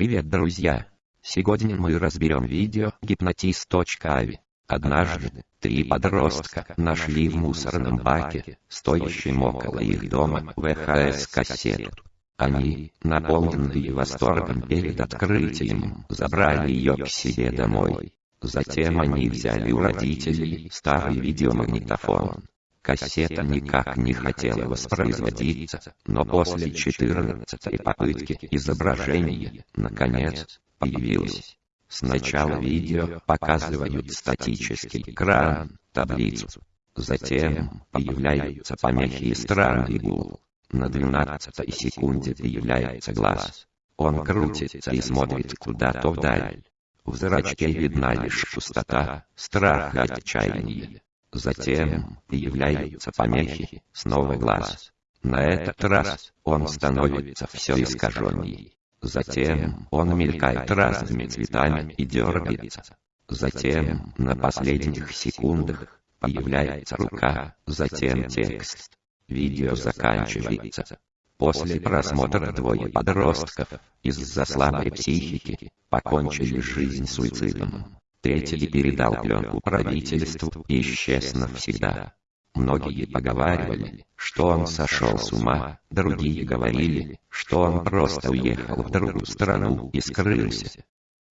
Привет, друзья! Сегодня мы разберем видео гипнотист.ави. Однажды, три подростка нашли в мусорном баке, стоящем около их дома, ВХС-кассету. Они, наполненные восторгом перед открытием, забрали ее к себе домой. Затем они взяли у родителей старый видеомагнитофон. Кассета никак не хотела воспроизводиться, но после 14 попытки изображение, наконец, появилось. Сначала видео показывают статический экран, таблицу. Затем появляются помехи и странный гул. На 12 секунде появляется глаз. Он крутится и смотрит куда-то вдаль. В зрачке видна лишь пустота, страх и отчаяние. Затем появляются помехи, снова глаз. На этот раз он становится все искаженней. Затем он мелькает разными цветами и дергается. Затем на последних секундах появляется рука, затем текст. Видео заканчивается. После просмотра двое подростков из-за слабой психики покончили жизнь суицидом. Третий передал пленку правительству и исчез навсегда. Многие поговаривали, что он сошел с ума, другие говорили, что он просто уехал в другую страну и скрылся.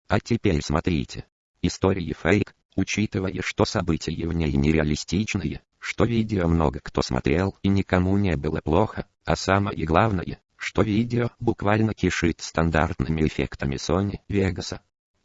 А теперь смотрите. Истории фейк, учитывая, что события в ней нереалистичные, что видео много кто смотрел и никому не было плохо, а самое главное, что видео буквально кишит стандартными эффектами Sony Vegas.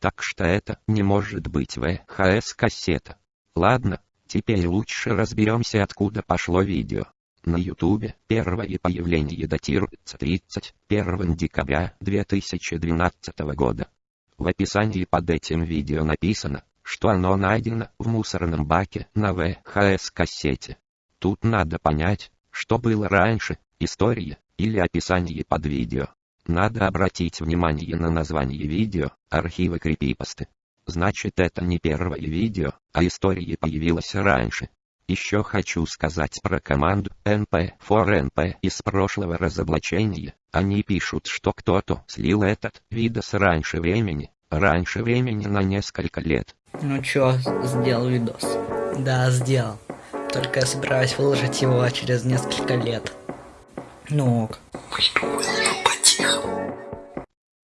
Так что это не может быть ВХС-кассета. Ладно, теперь лучше разберемся откуда пошло видео. На ютубе первое появление датируется 31 декабря 2012 года. В описании под этим видео написано, что оно найдено в мусорном баке на ВХС-кассете. Тут надо понять, что было раньше, история или описание под видео. Надо обратить внимание на название видео, архивы крипипасты. Значит это не первое видео, а история появилась раньше. Еще хочу сказать про команду NP4NP из прошлого разоблачения. Они пишут, что кто-то слил этот видос раньше времени, раньше времени на несколько лет. Ну чё, сделал видос? Да, сделал. Только я собираюсь выложить его через несколько лет. Ну ок.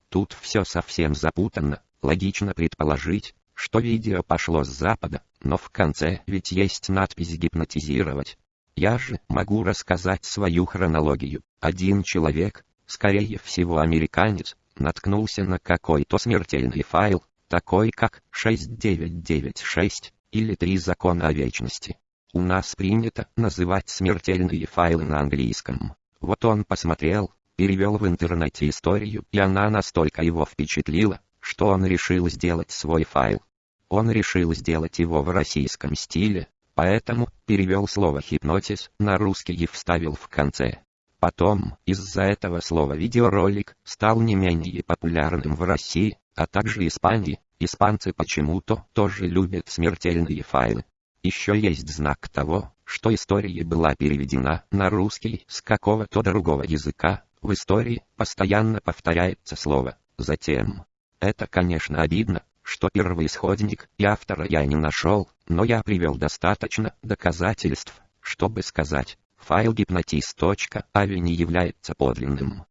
Тут все совсем запутанно, логично предположить, что видео пошло с запада, но в конце ведь есть надпись «гипнотизировать». Я же могу рассказать свою хронологию. Один человек, скорее всего американец, наткнулся на какой-то смертельный файл, такой как 6996 или «Три закона о вечности». У нас принято называть смертельные файлы на английском. Вот он посмотрел, перевел в интернете историю, и она настолько его впечатлила, что он решил сделать свой файл. Он решил сделать его в российском стиле, поэтому перевел слово «хипнотиз» на русский и вставил в конце. Потом, из-за этого слова видеоролик стал не менее популярным в России, а также Испании. Испанцы почему-то тоже любят смертельные файлы. Еще есть знак того, что история была переведена на русский с какого-то другого языка, в истории постоянно повторяется слово «затем». Это, конечно, обидно, что первоисходник и автора я не нашел, но я привел достаточно доказательств, чтобы сказать, файл гипнотист.ави не является подлинным.